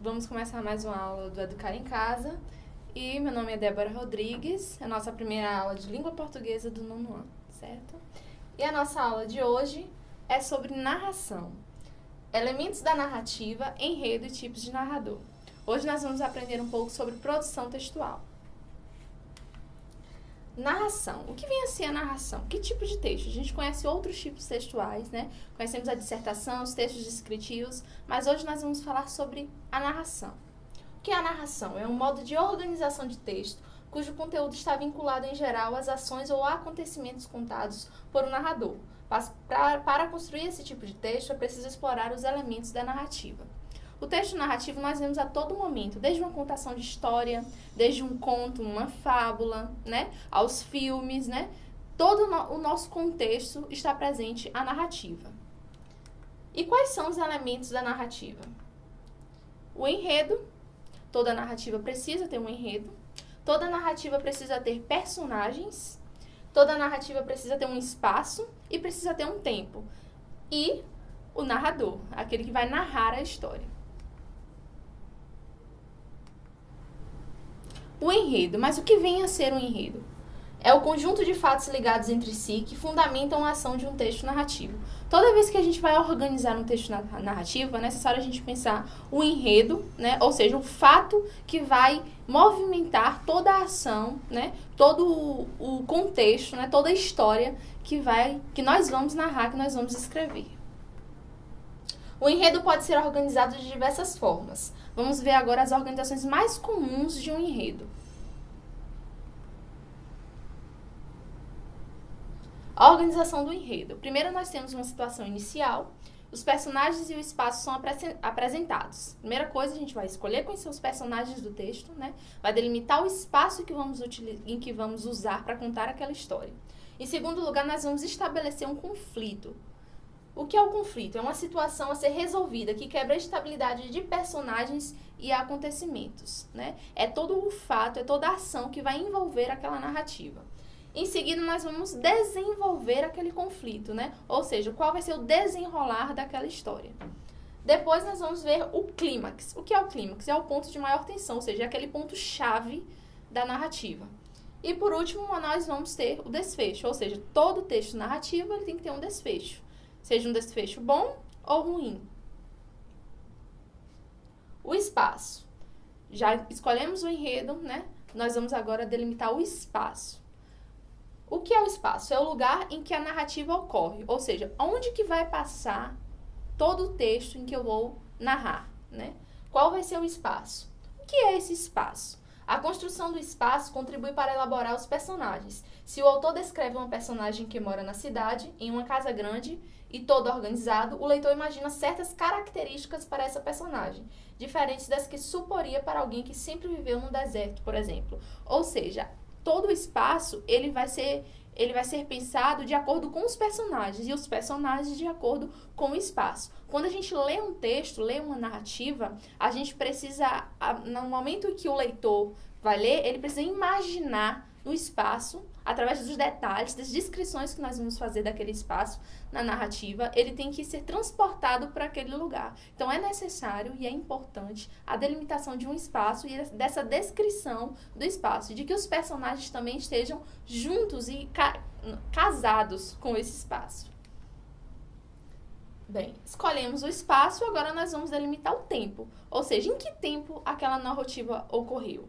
Vamos começar mais uma aula do Educar em Casa. E meu nome é Débora Rodrigues, é a nossa primeira aula de língua portuguesa do nono ano, certo? E a nossa aula de hoje é sobre narração. Elementos da narrativa, enredo e tipos de narrador. Hoje nós vamos aprender um pouco sobre produção textual. Narração. O que vem a ser a narração? Que tipo de texto? A gente conhece outros tipos textuais, né? Conhecemos a dissertação, os textos descritivos, mas hoje nós vamos falar sobre a narração. O que é a narração? É um modo de organização de texto cujo conteúdo está vinculado em geral às ações ou acontecimentos contados por um narrador. Para, para construir esse tipo de texto, é preciso explorar os elementos da narrativa. O texto narrativo nós vemos a todo momento, desde uma contação de história, desde um conto, uma fábula, né, aos filmes, né? Todo o nosso contexto está presente a narrativa. E quais são os elementos da narrativa? O enredo. Toda narrativa precisa ter um enredo. Toda narrativa precisa ter personagens. Toda narrativa precisa ter um espaço e precisa ter um tempo. E o narrador, aquele que vai narrar a história. O enredo. Mas o que vem a ser um enredo? É o conjunto de fatos ligados entre si que fundamentam a ação de um texto narrativo. Toda vez que a gente vai organizar um texto narrativo, é necessário a gente pensar o enredo, né? ou seja, o fato que vai movimentar toda a ação, né? todo o contexto, né? toda a história que, vai, que nós vamos narrar, que nós vamos escrever. O enredo pode ser organizado de diversas formas. Vamos ver agora as organizações mais comuns de um enredo. A organização do enredo. Primeiro nós temos uma situação inicial, os personagens e o espaço são apresentados. Primeira coisa, a gente vai escolher quais são os personagens do texto, né? Vai delimitar o espaço que vamos em que vamos usar para contar aquela história. Em segundo lugar, nós vamos estabelecer um conflito. O que é o conflito? É uma situação a ser resolvida que quebra a estabilidade de personagens e acontecimentos. Né? É todo o fato, é toda a ação que vai envolver aquela narrativa. Em seguida, nós vamos desenvolver aquele conflito, né? Ou seja, qual vai ser o desenrolar daquela história. Depois nós vamos ver o clímax. O que é o clímax? É o ponto de maior tensão, ou seja, é aquele ponto chave da narrativa. E por último, nós vamos ter o desfecho, ou seja, todo texto narrativo ele tem que ter um desfecho seja um desfecho bom ou ruim. O espaço. Já escolhemos o enredo, né? Nós vamos agora delimitar o espaço. O que é o espaço? É o lugar em que a narrativa ocorre, ou seja, onde que vai passar todo o texto em que eu vou narrar, né? Qual vai ser o espaço? O que é esse espaço? A construção do espaço contribui para elaborar os personagens. Se o autor descreve uma personagem que mora na cidade, em uma casa grande e todo organizado, o leitor imagina certas características para essa personagem, diferentes das que suporia para alguém que sempre viveu no deserto, por exemplo. Ou seja, todo o espaço ele vai ser ele vai ser pensado de acordo com os personagens e os personagens de acordo com o espaço. Quando a gente lê um texto, lê uma narrativa, a gente precisa, no momento que o leitor vai ler, ele precisa imaginar no espaço, através dos detalhes, das descrições que nós vamos fazer daquele espaço na narrativa, ele tem que ser transportado para aquele lugar. Então é necessário e é importante a delimitação de um espaço e dessa descrição do espaço, de que os personagens também estejam juntos e ca casados com esse espaço. Bem, escolhemos o espaço, agora nós vamos delimitar o tempo. Ou seja, em que tempo aquela narrativa ocorreu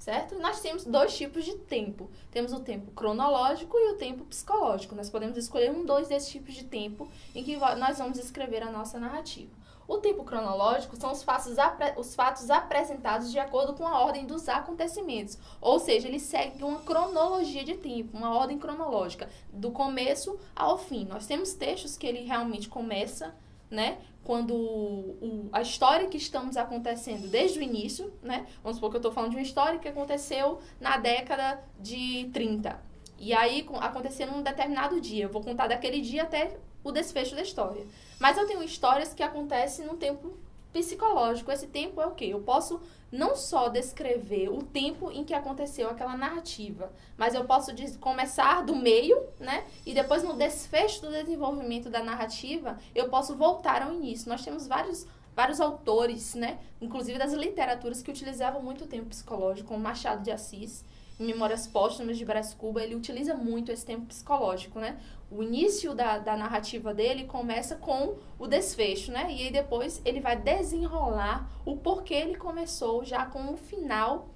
certo? Nós temos dois tipos de tempo. Temos o tempo cronológico e o tempo psicológico. Nós podemos escolher um, dois desses tipos de tempo em que nós vamos escrever a nossa narrativa. O tempo cronológico são os fatos, os fatos apresentados de acordo com a ordem dos acontecimentos. Ou seja, ele segue uma cronologia de tempo, uma ordem cronológica, do começo ao fim. Nós temos textos que ele realmente começa né? Quando o, a história que estamos acontecendo desde o início, né? Vamos supor que eu estou falando de uma história que aconteceu na década de 30. E aí aconteceu num determinado dia. Eu vou contar daquele dia até o desfecho da história. Mas eu tenho histórias que acontecem num tempo psicológico. Esse tempo é o quê? Eu posso não só descrever o tempo em que aconteceu aquela narrativa, mas eu posso começar do meio, né? E depois no desfecho do desenvolvimento da narrativa, eu posso voltar ao início. Nós temos vários vários autores, né, inclusive das literaturas que utilizavam muito o tempo psicológico, como Machado de Assis, Memórias Póstumas de Brás Cuba, ele utiliza muito esse tempo psicológico, né? O início da, da narrativa dele começa com o desfecho, né? E aí depois ele vai desenrolar o porquê ele começou já com o final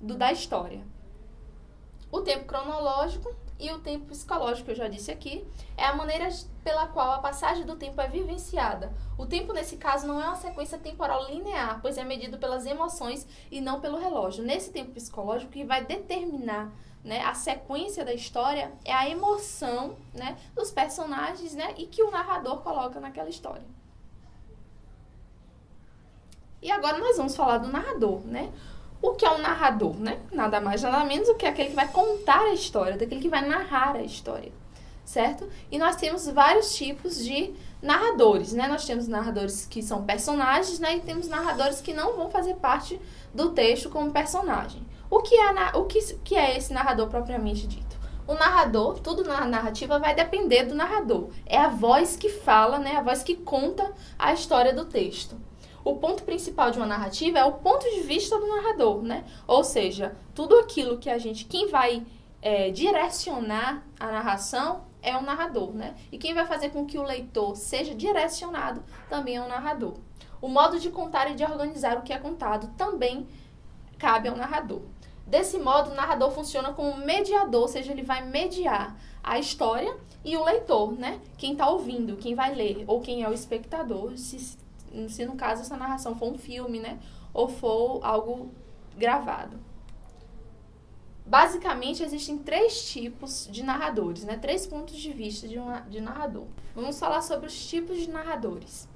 do, da história. O tempo cronológico e o tempo psicológico, eu já disse aqui, é a maneira pela qual a passagem do tempo é vivenciada. O tempo, nesse caso, não é uma sequência temporal linear, pois é medido pelas emoções e não pelo relógio. Nesse tempo psicológico, que vai determinar né, a sequência da história é a emoção né, dos personagens né, e que o narrador coloca naquela história. E agora nós vamos falar do narrador, né? O que é um narrador, né? Nada mais, nada menos do que aquele que vai contar a história, daquele que vai narrar a história, certo? E nós temos vários tipos de narradores, né? Nós temos narradores que são personagens, né? E temos narradores que não vão fazer parte do texto como personagem. O que é, o que, que é esse narrador propriamente dito? O narrador, tudo na narrativa vai depender do narrador. É a voz que fala, né? A voz que conta a história do texto o ponto principal de uma narrativa é o ponto de vista do narrador, né? Ou seja, tudo aquilo que a gente, quem vai é, direcionar a narração é o narrador, né? E quem vai fazer com que o leitor seja direcionado também é o narrador. O modo de contar e de organizar o que é contado também cabe ao narrador. Desse modo, o narrador funciona como mediador, ou seja, ele vai mediar a história e o leitor, né? Quem está ouvindo, quem vai ler, ou quem é o espectador, se se no caso essa narração for um filme, né? Ou for algo gravado. Basicamente, existem três tipos de narradores, né? Três pontos de vista de, um, de narrador. Vamos falar sobre os tipos de narradores.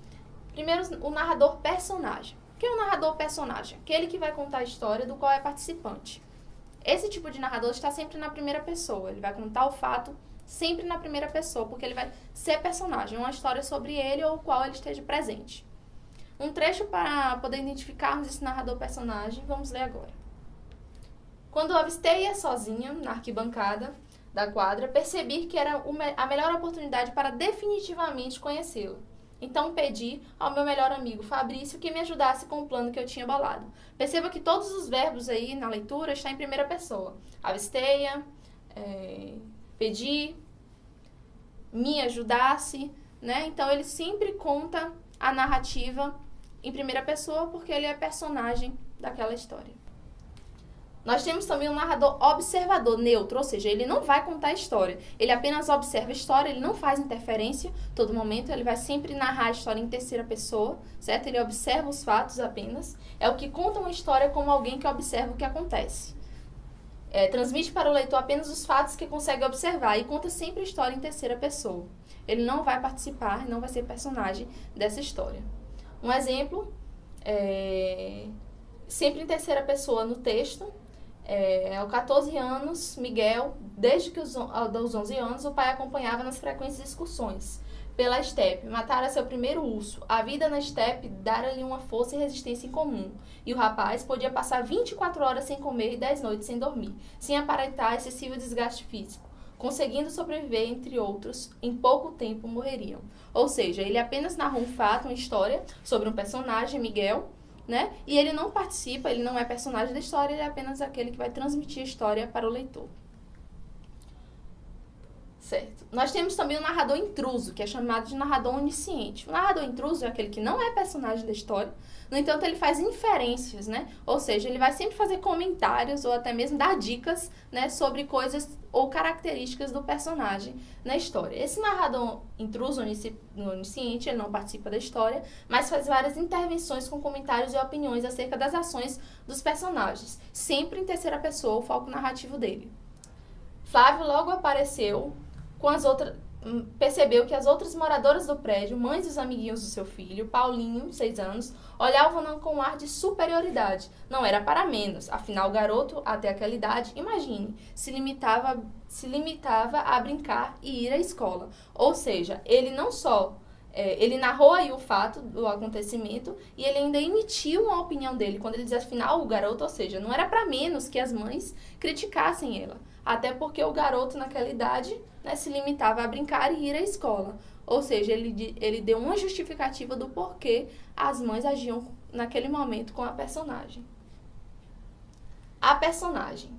Primeiro, o narrador personagem. O que é o narrador personagem? Aquele que vai contar a história do qual é participante. Esse tipo de narrador está sempre na primeira pessoa. Ele vai contar o fato sempre na primeira pessoa, porque ele vai ser personagem, uma história sobre ele ou o qual ele esteja presente. Um trecho para poder identificarmos esse narrador personagem, vamos ler agora. Quando avistei-a sozinha na arquibancada da quadra, percebi que era a melhor oportunidade para definitivamente conhecê-lo. Então pedi ao meu melhor amigo Fabrício que me ajudasse com o plano que eu tinha bolado. Perceba que todos os verbos aí na leitura estão em primeira pessoa. Avistei-a, é, pedi, me ajudasse, né? Então ele sempre conta a narrativa em primeira pessoa porque ele é personagem daquela história. Nós temos também um narrador observador, neutro, ou seja, ele não vai contar a história. Ele apenas observa a história, ele não faz interferência todo momento, ele vai sempre narrar a história em terceira pessoa, certo? Ele observa os fatos apenas. É o que conta uma história como alguém que observa o que acontece. É, transmite para o leitor apenas os fatos que consegue observar e conta sempre a história em terceira pessoa. Ele não vai participar, não vai ser personagem dessa história. Um exemplo, é, sempre em terceira pessoa no texto, é, aos 14 anos, Miguel, desde que os, aos 11 anos, o pai acompanhava nas frequentes excursões pela estepe, matara seu primeiro urso. A vida na estepe dara-lhe uma força e resistência incomum. E o rapaz podia passar 24 horas sem comer e 10 noites sem dormir, sem aparentar excessivo desgaste físico conseguindo sobreviver, entre outros, em pouco tempo morreriam. Ou seja, ele apenas narra um fato, uma história sobre um personagem, Miguel, né? E ele não participa, ele não é personagem da história, ele é apenas aquele que vai transmitir a história para o leitor. Certo. Nós temos também o narrador intruso, que é chamado de narrador onisciente. O narrador intruso é aquele que não é personagem da história, no entanto, ele faz inferências, né? Ou seja, ele vai sempre fazer comentários ou até mesmo dar dicas, né, sobre coisas ou características do personagem na história. Esse narrador intruso, onisciente, ele não participa da história, mas faz várias intervenções com comentários e opiniões acerca das ações dos personagens, sempre em terceira pessoa, o foco narrativo dele. Flávio logo apareceu com as outras hum, percebeu que as outras moradoras do prédio, mães dos amiguinhos do seu filho, Paulinho, seis anos, olhavam-no com um ar de superioridade. Não era para menos, afinal o garoto, até aquela idade, imagine, se limitava, se limitava a brincar e ir à escola. Ou seja, ele não só é, ele narrou aí o fato do acontecimento e ele ainda emitiu uma opinião dele quando ele diz afinal o garoto, ou seja, não era para menos que as mães criticassem ela, até porque o garoto naquela idade né, se limitava a brincar e ir à escola. Ou seja, ele, ele deu uma justificativa do porquê as mães agiam naquele momento com a personagem. A personagem.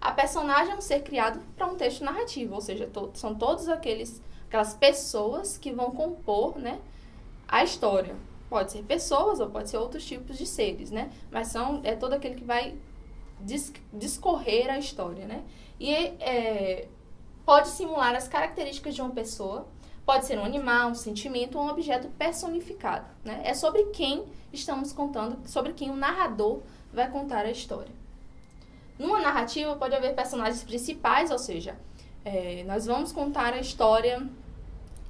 A personagem é um ser criado para um texto narrativo, ou seja, to são todos aqueles aquelas pessoas que vão compor, né, a história. Pode ser pessoas ou pode ser outros tipos de seres, né? Mas são é todo aquele que vai discorrer a história, né? E é, pode simular as características de uma pessoa, pode ser um animal, um sentimento ou um objeto personificado, né? É sobre quem estamos contando, sobre quem o narrador vai contar a história. Numa narrativa pode haver personagens principais, ou seja, é, nós vamos contar a história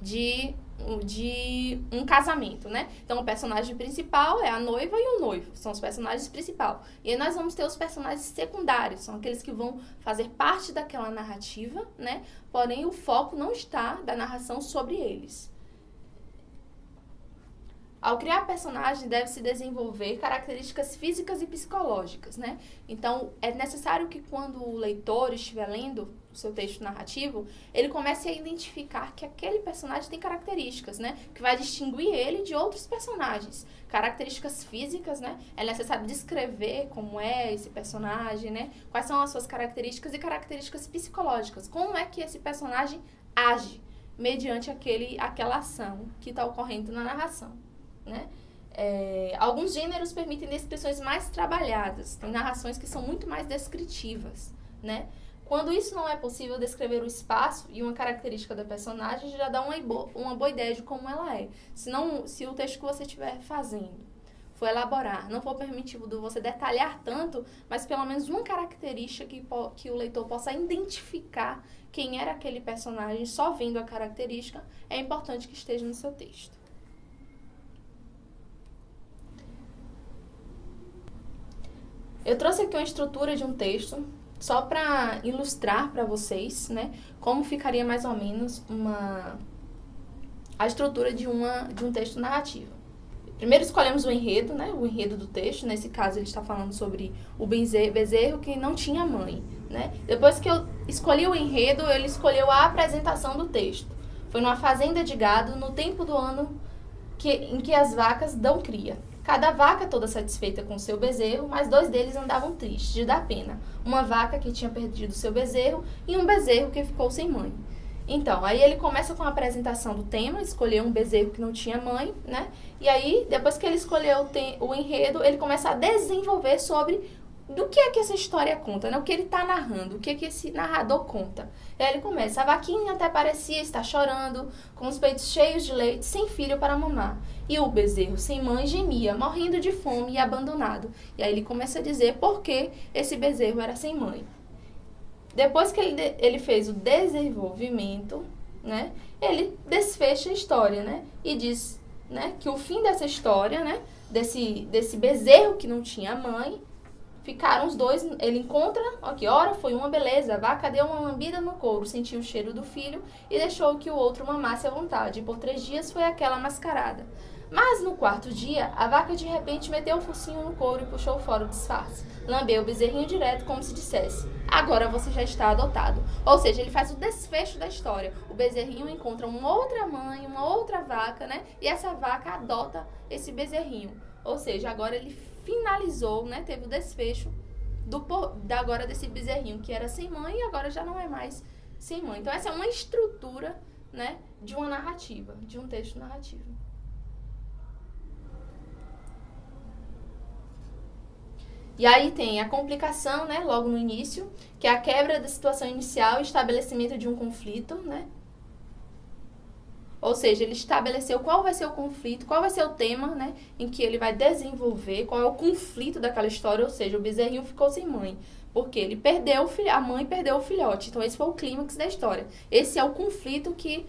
de, de um casamento, né? Então, o personagem principal é a noiva e o noivo, são os personagens principais. E aí nós vamos ter os personagens secundários, são aqueles que vão fazer parte daquela narrativa, né? Porém, o foco não está da narração sobre eles. Ao criar personagem, deve-se desenvolver características físicas e psicológicas, né? Então, é necessário que quando o leitor estiver lendo seu texto narrativo, ele comece a identificar que aquele personagem tem características, né? Que vai distinguir ele de outros personagens. Características físicas, né? É necessário descrever como é esse personagem, né? Quais são as suas características e características psicológicas. Como é que esse personagem age mediante aquele, aquela ação que está ocorrendo na narração né? É, alguns gêneros permitem descrições mais trabalhadas, tem narrações que são muito mais descritivas, né? Quando isso não é possível, descrever o espaço e uma característica da personagem já dá uma, uma boa ideia de como ela é. Se, não, se o texto que você estiver fazendo for elaborar, não for permitido você detalhar tanto, mas pelo menos uma característica que, que o leitor possa identificar quem era aquele personagem só vendo a característica, é importante que esteja no seu texto. Eu trouxe aqui uma estrutura de um texto só para ilustrar para vocês, né, como ficaria mais ou menos uma a estrutura de uma de um texto narrativo. Primeiro escolhemos o enredo, né, o enredo do texto. Nesse caso ele está falando sobre o bezerro que não tinha mãe, né? Depois que eu escolhi o enredo, ele escolheu a apresentação do texto. Foi numa fazenda de gado no tempo do ano que, em que as vacas dão cria. Cada vaca toda satisfeita com seu bezerro, mas dois deles andavam tristes de dar pena. Uma vaca que tinha perdido seu bezerro e um bezerro que ficou sem mãe. Então, aí ele começa com a apresentação do tema, escolheu um bezerro que não tinha mãe, né? E aí, depois que ele escolheu o, o enredo, ele começa a desenvolver sobre do que é que essa história conta, né? O que ele está narrando, o que é que esse narrador conta. E aí ele começa, a vaquinha até parecia estar chorando, com os peitos cheios de leite, sem filho para mamar. E o bezerro sem mãe gemia, morrendo de fome e abandonado. E aí ele começa a dizer por que esse bezerro era sem mãe. Depois que ele, ele fez o desenvolvimento, né? Ele desfecha a história, né? E diz, né, que o fim dessa história, né, desse, desse bezerro que não tinha mãe, Ficaram os dois, ele encontra, ó, que hora foi uma beleza, a vaca deu uma lambida no couro, sentiu o cheiro do filho e deixou que o outro mamasse à vontade, e por três dias foi aquela mascarada. Mas no quarto dia, a vaca de repente meteu o focinho no couro e puxou fora o disfarce. Lambeu o bezerrinho direto, como se dissesse: Agora você já está adotado. Ou seja, ele faz o desfecho da história. O bezerrinho encontra uma outra mãe, uma outra vaca, né? E essa vaca adota esse bezerrinho. Ou seja, agora ele finalizou, né? Teve o desfecho do da agora desse bezerrinho que era sem mãe e agora já não é mais sem mãe. Então essa é uma estrutura, né, de uma narrativa, de um texto narrativo. E aí tem a complicação, né, logo no início, que é a quebra da situação inicial estabelecimento de um conflito, né, ou seja, ele estabeleceu qual vai ser o conflito, qual vai ser o tema, né, em que ele vai desenvolver, qual é o conflito daquela história, ou seja, o bezerrinho ficou sem mãe, porque ele perdeu filho, a mãe perdeu o filhote. Então esse foi o clímax da história. Esse é o conflito que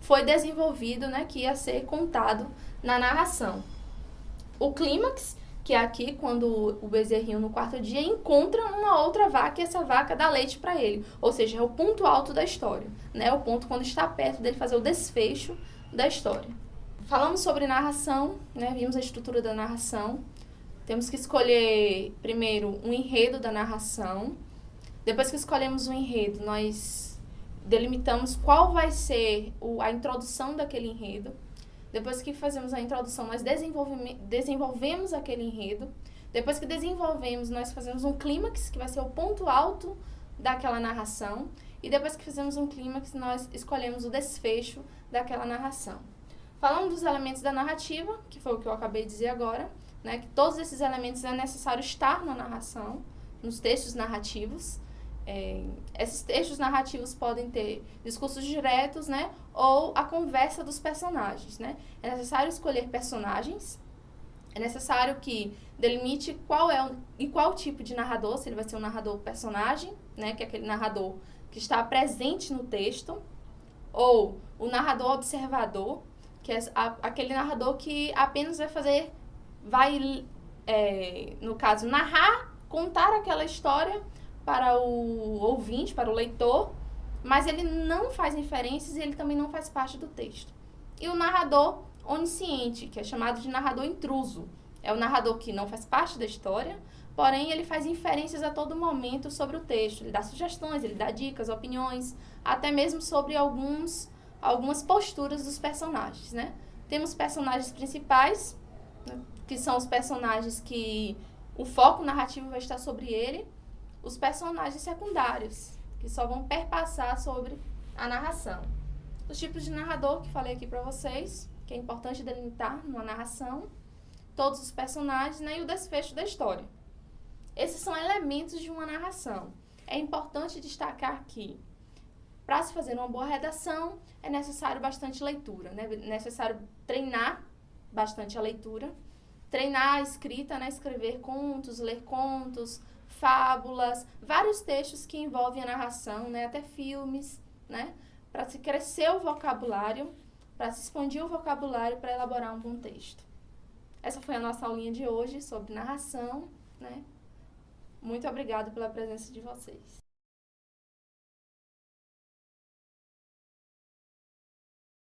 foi desenvolvido, né, que ia ser contado na narração. O clímax que é aqui quando o bezerrinho no quarto dia encontra uma outra vaca e essa vaca dá leite para ele. Ou seja, é o ponto alto da história, né? O ponto quando está perto dele fazer o desfecho da história. falamos sobre narração, né? Vimos a estrutura da narração. Temos que escolher primeiro um enredo da narração. Depois que escolhemos o um enredo, nós delimitamos qual vai ser a introdução daquele enredo. Depois que fazemos a introdução, nós desenvolvemos aquele enredo. Depois que desenvolvemos, nós fazemos um clímax, que vai ser o ponto alto daquela narração. E depois que fizemos um clímax, nós escolhemos o desfecho daquela narração. Falando dos elementos da narrativa, que foi o que eu acabei de dizer agora, né, que todos esses elementos é necessário estar na narração, nos textos narrativos. É, esses textos narrativos podem ter discursos diretos, né, ou a conversa dos personagens, né. É necessário escolher personagens, é necessário que delimite qual é o, e qual tipo de narrador, se ele vai ser um narrador personagem, né, que é aquele narrador que está presente no texto, ou o narrador observador, que é a, aquele narrador que apenas vai fazer vai, é, no caso, narrar, contar aquela história para o ouvinte, para o leitor, mas ele não faz referências e ele também não faz parte do texto. E o narrador onisciente, que é chamado de narrador intruso, é o narrador que não faz parte da história, porém ele faz inferências a todo momento sobre o texto, ele dá sugestões, ele dá dicas, opiniões, até mesmo sobre alguns algumas posturas dos personagens, né? Temos personagens principais, né? que são os personagens que o foco narrativo vai estar sobre ele, os personagens secundários, que só vão perpassar sobre a narração. Os tipos de narrador que falei aqui para vocês, que é importante delimitar numa narração, todos os personagens né, e o desfecho da história. Esses são elementos de uma narração. É importante destacar que, para se fazer uma boa redação, é necessário bastante leitura, né? é necessário treinar bastante a leitura treinar a escrita, né? Escrever contos, ler contos, fábulas, vários textos que envolvem a narração, né? Até filmes, né? Para se crescer o vocabulário, para se expandir o vocabulário para elaborar um bom texto. Essa foi a nossa aulinha de hoje sobre narração, né? Muito obrigada pela presença de vocês.